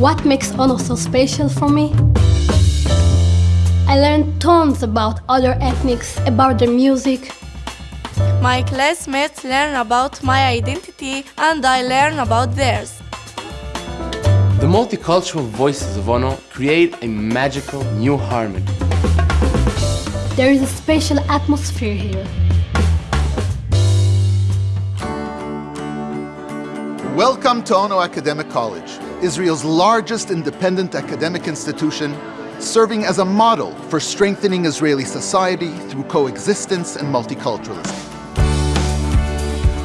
What makes Ono so special for me? I learned tons about other ethnics, about their music. My classmates learn about my identity and I learn about theirs. The multicultural voices of Ono create a magical new harmony. There is a special atmosphere here. Welcome to Ono Academic College, Israel's largest independent academic institution, serving as a model for strengthening Israeli society through coexistence and multiculturalism.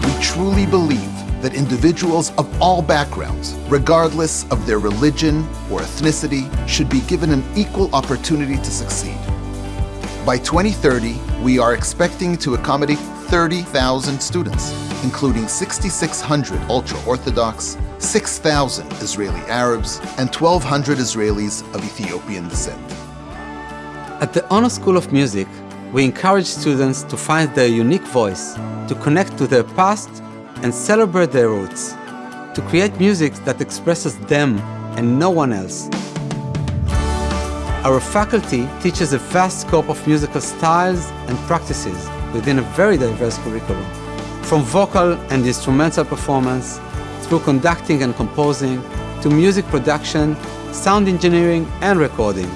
We truly believe that individuals of all backgrounds, regardless of their religion or ethnicity, should be given an equal opportunity to succeed. By 2030, we are expecting to accommodate 30,000 students, including 6,600 ultra-Orthodox, 6,000 Israeli Arabs, and 1,200 Israelis of Ethiopian descent. At the Ono School of Music, we encourage students to find their unique voice, to connect to their past and celebrate their roots, to create music that expresses them and no one else. Our faculty teaches a vast scope of musical styles and practices within a very diverse curriculum, from vocal and instrumental performance, through conducting and composing, to music production, sound engineering, and recording.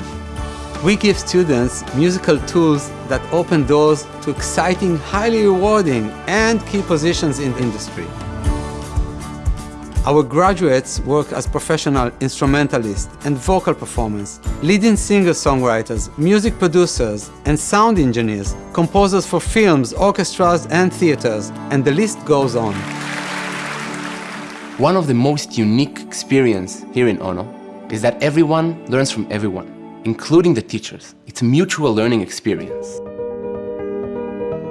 We give students musical tools that open doors to exciting, highly rewarding, and key positions in the industry. Our graduates work as professional instrumentalists and vocal performers, leading singer-songwriters, music producers, and sound engineers, composers for films, orchestras, and theaters, and the list goes on. One of the most unique experience here in Ono is that everyone learns from everyone, including the teachers. It's a mutual learning experience.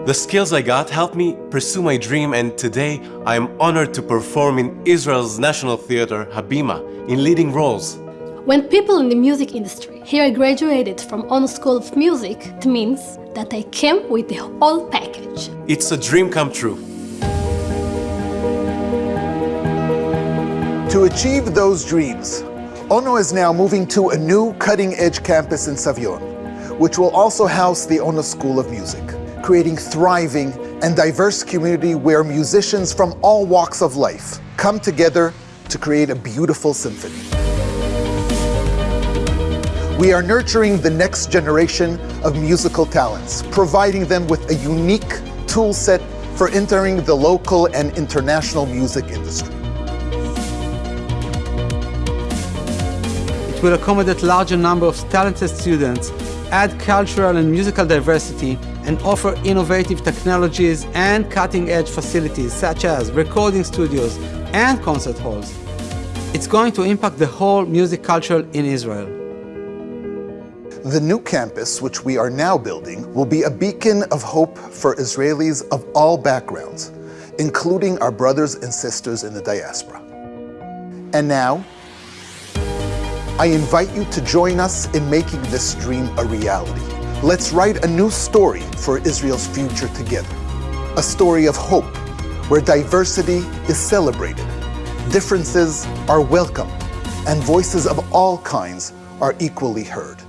The skills I got helped me pursue my dream and today I am honored to perform in Israel's National Theatre, Habima, in leading roles. When people in the music industry hear I graduated from Ono School of Music, it means that I came with the whole package. It's a dream come true. To achieve those dreams, Ono is now moving to a new cutting-edge campus in Savion, which will also house the Ono School of Music creating thriving and diverse community where musicians from all walks of life come together to create a beautiful symphony. We are nurturing the next generation of musical talents, providing them with a unique tool set for entering the local and international music industry. It will accommodate larger number of talented students, add cultural and musical diversity, and offer innovative technologies and cutting-edge facilities such as recording studios and concert halls. It's going to impact the whole music culture in Israel. The new campus, which we are now building, will be a beacon of hope for Israelis of all backgrounds, including our brothers and sisters in the diaspora. And now, I invite you to join us in making this dream a reality. Let's write a new story for Israel's future together. A story of hope, where diversity is celebrated, differences are welcomed, and voices of all kinds are equally heard.